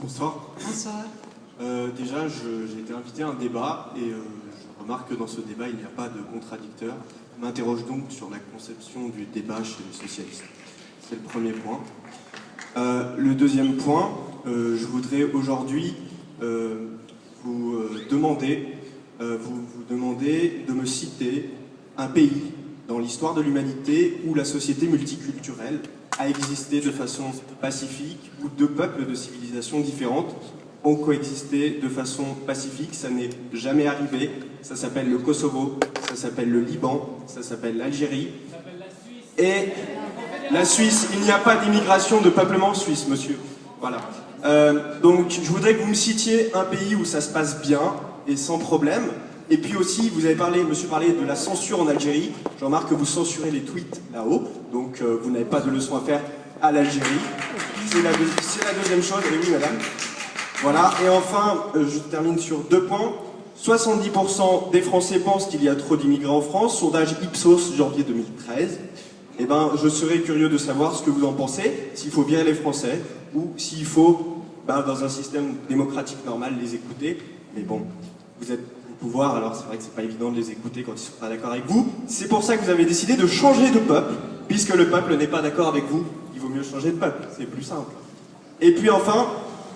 Bonsoir. Bonsoir. Euh, déjà, j'ai été invité à un débat et euh, je remarque que dans ce débat, il n'y a pas de contradicteur. Je m'interroge donc sur la conception du débat chez les socialistes. C'est le premier point. Euh, le deuxième point, je voudrais aujourd'hui vous demander, vous, vous demander de me citer un pays dans l'histoire de l'humanité où la société multiculturelle a existé de façon pacifique, où deux peuples de civilisations différentes ont coexisté de façon pacifique. Ça n'est jamais arrivé. Ça s'appelle le Kosovo, ça s'appelle le Liban, ça s'appelle l'Algérie. Et la Suisse, il n'y a pas d'immigration de peuplement suisse, monsieur. Voilà. Euh, donc, je voudrais que vous me citiez un pays où ça se passe bien et sans problème. Et puis aussi, vous avez parlé, monsieur parlait de la censure en Algérie. Je remarque que vous censurez les tweets là-haut, donc euh, vous n'avez pas de leçon à faire à l'Algérie. C'est la, deuxième chose. Et oui, madame. Voilà. Et enfin, euh, je termine sur deux points. 70% des Français pensent qu'il y a trop d'immigrants en France. Sondage Ipsos, janvier 2013. Eh ben, je serais curieux de savoir ce que vous en pensez, s'il faut virer les Français, ou s'il faut, ben, dans un système démocratique normal, les écouter. Mais bon, vous êtes pouvoir, alors c'est vrai que c'est pas évident de les écouter quand ils sont pas d'accord avec vous. C'est pour ça que vous avez décidé de changer de peuple, puisque le peuple n'est pas d'accord avec vous. Il vaut mieux changer de peuple, c'est plus simple. Et puis enfin,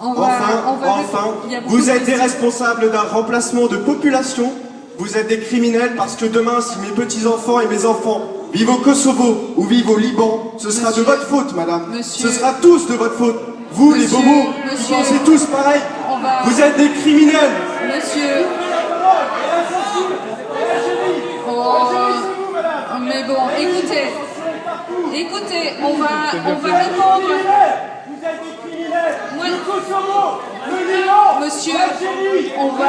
On va- enfin, on va- enfin, vous êtes des responsables d'un remplacement de population. Vous êtes des criminels parce que demain, si mes petits-enfants et mes enfants vivent au Kosovo ou vivent au Liban, ce sera Monsieur- de votre faute, madame. Monsieur- Ce sera tous de votre faute. Vous, les bobos, vous pensez tous pareil. Va- Vous êtes des criminels. Monsieur. Oh, mais bon, écoutez. Écoutez, on va, on va répondre. Monsieur, on va,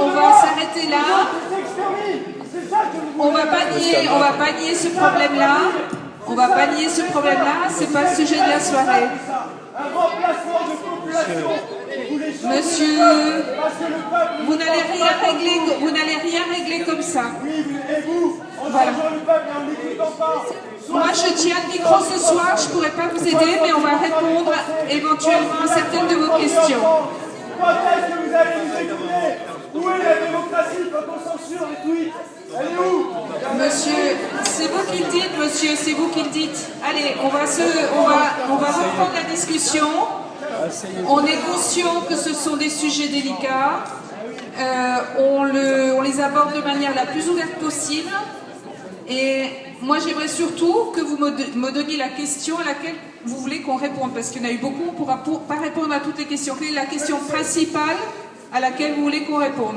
on va s'arrêter là. On va pas nier, on va pas nier ce problème-là. On va pas nier ce problème-là. C'est pas le sujet de la soirée. Un remplacement de population. Monsieur, Vous ne n'allez rien régler, vous. n'allez rien régler comme ça. Voilà. Moi, je tiens le micro ce soir, je pourrais pas vous aider, mais on va répondre éventuellement à certaines de vos questions. Que vous allez nous Où est la démocratie quand on censure les tweets Elle est où Monsieur, c'est vous qui le dites, monsieur, c'est vous qui le dites. Allez, on va se, on va, on va reprendre la discussion. On est conscient que ce sont des sujets délicats. Euh, on, le- on les aborde de manière la plus ouverte possible. Et moi, j'aimerais surtout que vous me, donniez la question à laquelle vous voulez qu'on réponde, parce qu'il y en a eu beaucoup, on ne pourra pour- pas répondre à toutes les questions. Quelle est la question principale à laquelle vous voulez qu'on réponde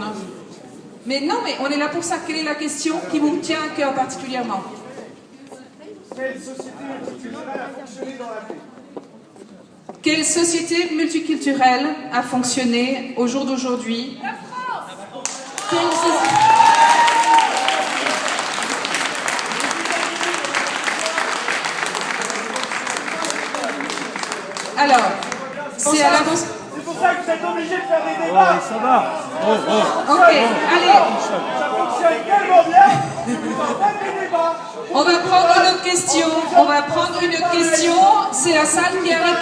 Mais non, mais on est là pour ça. Quelle est la question qui vous tient à cœur particulièrement? Quelle société multiculturelle a fonctionné au jour d'aujourd'hui Quelle soci- Alors, c'est à la... C'est pour ça que vous êtes obligé de faire des débats. Ça va Ok, allez, Ça fonctionne tellement bien on va prendre une autre question. On va prendre une question. C'est la salle qui a répondu.